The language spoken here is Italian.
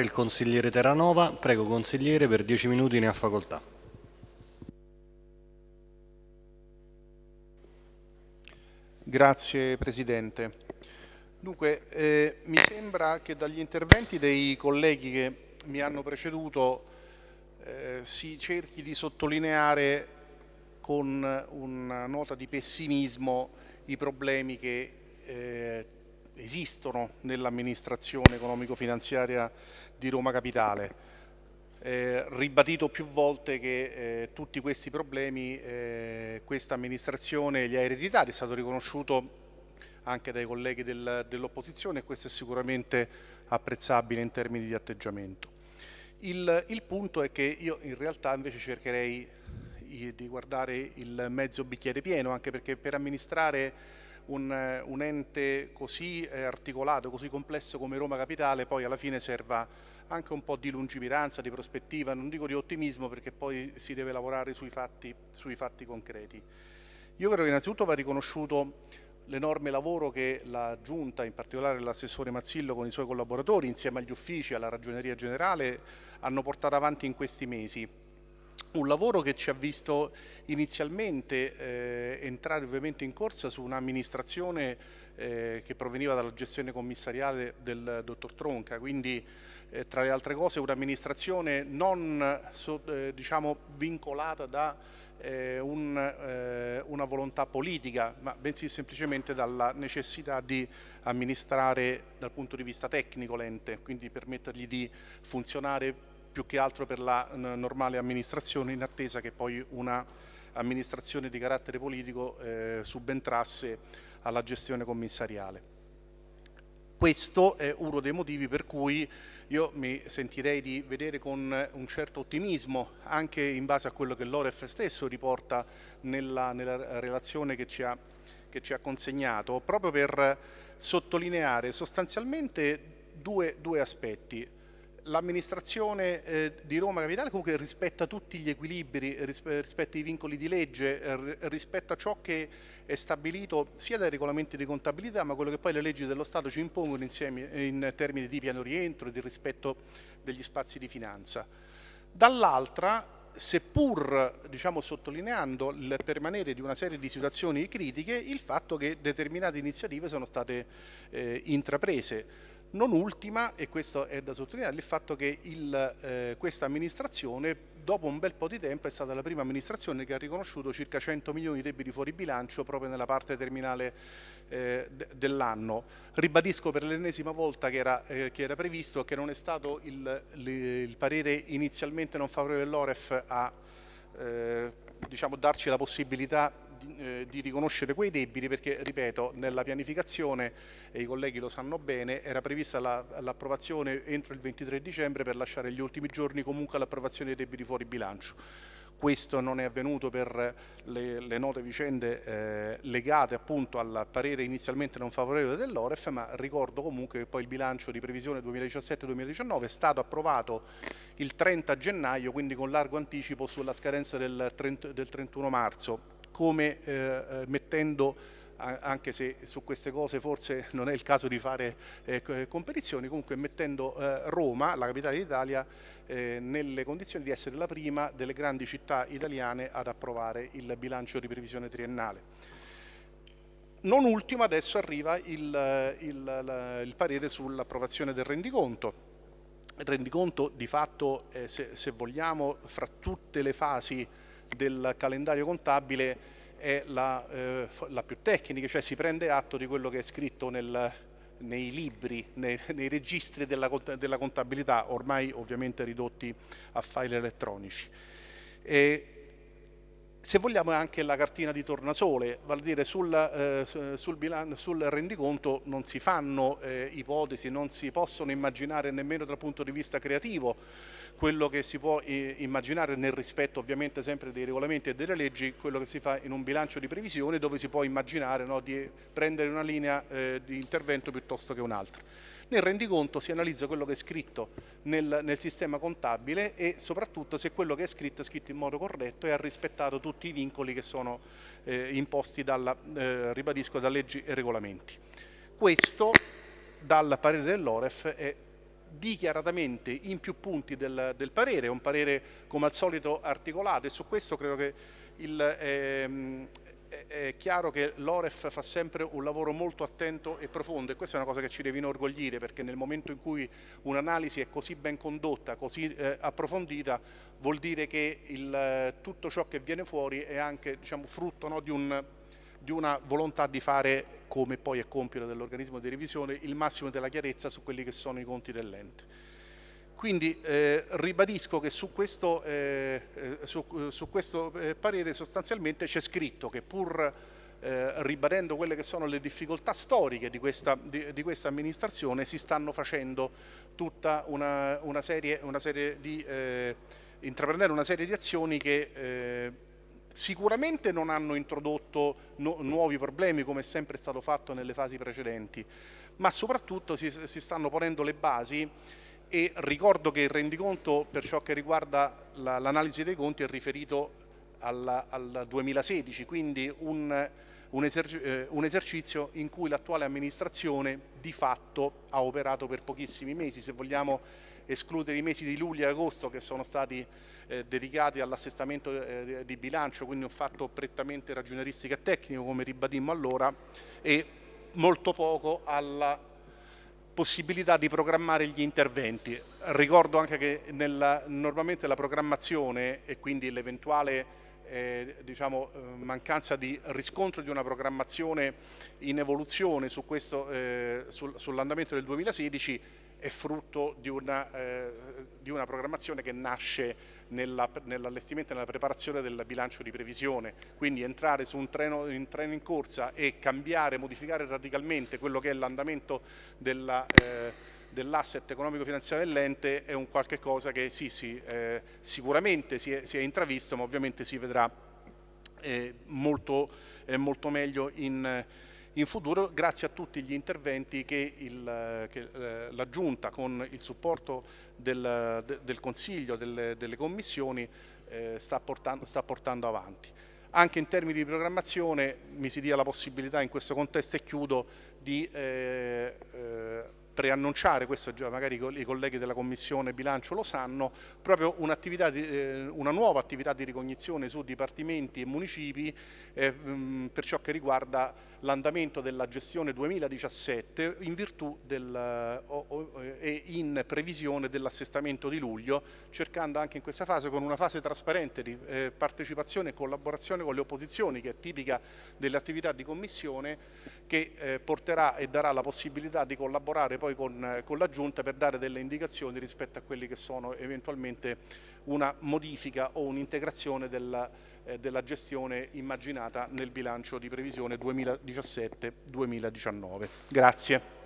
Il consigliere Terranova, prego consigliere per 10 minuti ne ha facoltà. Grazie Presidente. Dunque, eh, mi sembra che dagli interventi dei colleghi che mi hanno preceduto eh, si cerchi di sottolineare con una nota di pessimismo i problemi che eh, esistono nell'amministrazione economico-finanziaria di Roma Capitale. Eh, ribadito più volte che eh, tutti questi problemi eh, questa amministrazione li ha ereditati, è stato riconosciuto anche dai colleghi del, dell'opposizione e questo è sicuramente apprezzabile in termini di atteggiamento. Il, il, punto è che io in realtà invece cercherei di guardare il mezzo bicchiere pieno, anche perché per amministrare un, un ente così eh, articolato, così complesso come Roma Capitale, poi alla fine serva anche un po' di lungimiranza, di prospettiva, non dico di ottimismo perché poi si deve lavorare sui fatti, sui fatti concreti. Io credo che innanzitutto va riconosciuto l'enorme lavoro che la Giunta, in particolare l'assessore Mazzillo con i suoi collaboratori, insieme agli uffici e alla Ragioneria Generale, hanno portato avanti in questi mesi un lavoro che ci ha visto inizialmente eh, entrare ovviamente in corsa su un'amministrazione eh, che proveniva dalla gestione commissariale del dottor Tronca, quindi eh, tra le altre cose un'amministrazione non so, eh, diciamo, vincolata da eh, un, eh, una volontà politica, ma bensì semplicemente dalla necessità di amministrare dal punto di vista tecnico l'ente, quindi permettergli di funzionare più che altro per la normale amministrazione in attesa che poi una amministrazione di carattere politico eh, subentrasse alla gestione commissariale. Questo è uno dei motivi per cui io mi sentirei di vedere con un certo ottimismo, anche in base a quello che l'Oref stesso riporta nella, nella relazione che ci, ha, che ci, ha, consegnato, proprio per sottolineare sostanzialmente due, due aspetti l'amministrazione eh, di Roma Capitale comunque rispetta tutti gli equilibri, rispetta i vincoli di legge, eh, rispetta ciò che è stabilito sia dai regolamenti di contabilità ma quello che poi le leggi dello Stato ci impongono insieme, in termini di piano rientro e di rispetto degli spazi di finanza. Dall'altra seppur diciamo, sottolineando il permanere di una serie di situazioni critiche, il fatto che determinate iniziative sono state eh, intraprese. Non ultima, e questo è da sottolineare, il fatto che eh, questa amministrazione dopo un bel po' di tempo è stata la prima amministrazione che ha riconosciuto circa 100 milioni di debiti fuori bilancio proprio nella parte terminale eh, dell'anno. Ribadisco per l'ennesima volta che era, eh, che era, previsto che non è stato il, il parere inizialmente non favorevole dell'Oref a eh, diciamo, darci la possibilità di, eh, di, riconoscere quei debiti perché, ripeto, nella pianificazione, e i colleghi lo sanno bene, era prevista l'approvazione la, entro il 23 dicembre per lasciare gli ultimi giorni comunque all'approvazione dei debiti fuori bilancio. Questo non è avvenuto per le, le note vicende eh, legate appunto al parere inizialmente non favorevole dell'Oref, ma ricordo comunque che poi il bilancio di previsione 2017-2019 è stato approvato il 30 gennaio, quindi con largo anticipo sulla scadenza del, 30, del 31 marzo, come eh, eh mettendo anche se su queste cose forse non è il caso di fare eh, competizioni, comunque mettendo eh, Roma, la capitale d'Italia, eh, nelle condizioni di essere la prima delle grandi città italiane ad approvare il bilancio di previsione triennale. Non ultimo adesso arriva il, il, il parere sull'approvazione del rendiconto. Il rendiconto di fatto, eh, se, se vogliamo, fra tutte le fasi del calendario contabile è la, eh, la, più tecnica, cioè si prende atto di quello che è scritto nel, nei libri, nei, nei registri della, della, contabilità, ormai ovviamente ridotti a file elettronici. E se vogliamo è anche la cartina di tornasole, vale dire sul, eh, sul, bilan- sul rendiconto non si fanno eh, ipotesi, non si possono immaginare nemmeno dal punto di vista creativo quello che si può eh, immaginare nel rispetto ovviamente sempre dei regolamenti e delle leggi, quello che si fa in un bilancio di previsione dove si può immaginare no, di prendere una linea eh, di intervento piuttosto che un'altra. Nel rendiconto si analizza quello che è scritto nel, nel, sistema contabile e soprattutto se quello che è scritto è scritto in modo corretto e ha rispettato tutti i vincoli che sono eh, imposti dalla, eh, ribadisco, da leggi e regolamenti. Questo dal parere dell'Oref è dichiaratamente in più punti del, del parere, un parere come al solito articolato e su questo credo che il, ehm, è chiaro che l'Oref fa sempre un lavoro molto attento e profondo e questa è una cosa che ci deve inorgoglire perché nel momento in cui un'analisi è così ben condotta, così eh, approfondita, vuol dire che il, tutto ciò che viene fuori è anche diciamo, frutto no, di, un, di una volontà di fare, come poi è compito dell'organismo di revisione, il massimo della chiarezza su quelli che sono i conti dell'ente. Quindi eh, ribadisco che su questo, eh, eh su, su questo eh, parere sostanzialmente c'è scritto che pur eh, ribadendo quelle che sono le difficoltà storiche di questa, di, di questa amministrazione si stanno facendo tutta una, una, serie, una serie di eh, intraprendere una serie di azioni che sicuramente non hanno introdotto nu nuovi problemi come è sempre stato fatto nelle fasi precedenti, ma soprattutto si, si stanno ponendo le basi e ricordo che il rendiconto per ciò che riguarda l'analisi dei conti è riferito alla, al 2016, quindi un, un, eserc eh, un, esercizio in cui l'attuale amministrazione di fatto ha operato per pochissimi mesi, se vogliamo escludere i mesi di luglio e agosto che sono stati eh, dedicati all'assestamento eh, di bilancio, quindi un fatto prettamente ragionieristico e tecnico come ribadimmo allora e molto poco alla possibilità di programmare gli interventi. Ricordo anche che nella, normalmente la programmazione e quindi l'eventuale eh, diciamo, eh, mancanza di riscontro di una programmazione in evoluzione su eh, sul, sull'andamento del 2016 è frutto di una, eh, di una programmazione che nasce nell'allestimento e nella preparazione del bilancio di previsione, quindi entrare su un treno in, treno in corsa e cambiare, modificare radicalmente quello che è l'andamento della eh, dell'asset economico-finanziario dell'ente è un qualche cosa che sì, sì, eh, sicuramente si è, si è, intravisto, ma ovviamente si vedrà eh, molto, eh, molto, meglio in, in, futuro grazie a tutti gli interventi che, che eh, la Giunta con il supporto del, de, del Consiglio, delle, delle commissioni eh, sta portando, sta portando avanti. Anche in termini di programmazione mi si dia la possibilità in questo contesto e chiudo di eh, eh, preannunciare, questo già magari i colleghi della Commissione Bilancio lo sanno, proprio eh, una nuova attività di ricognizione su dipartimenti e municipi eh, per ciò che riguarda l'andamento della gestione 2017 in virtù del, o, o, e in previsione dell'assestamento di luglio, cercando anche in questa fase con una fase trasparente di eh, partecipazione e collaborazione con le opposizioni che è tipica delle attività di Commissione che eh, porterà e darà la possibilità di collaborare poi con, eh, con, la Giunta per dare delle indicazioni rispetto a quelli che sono eventualmente una modifica o un'integrazione della, eh, della gestione immaginata nel bilancio di previsione 2017-2019. Grazie.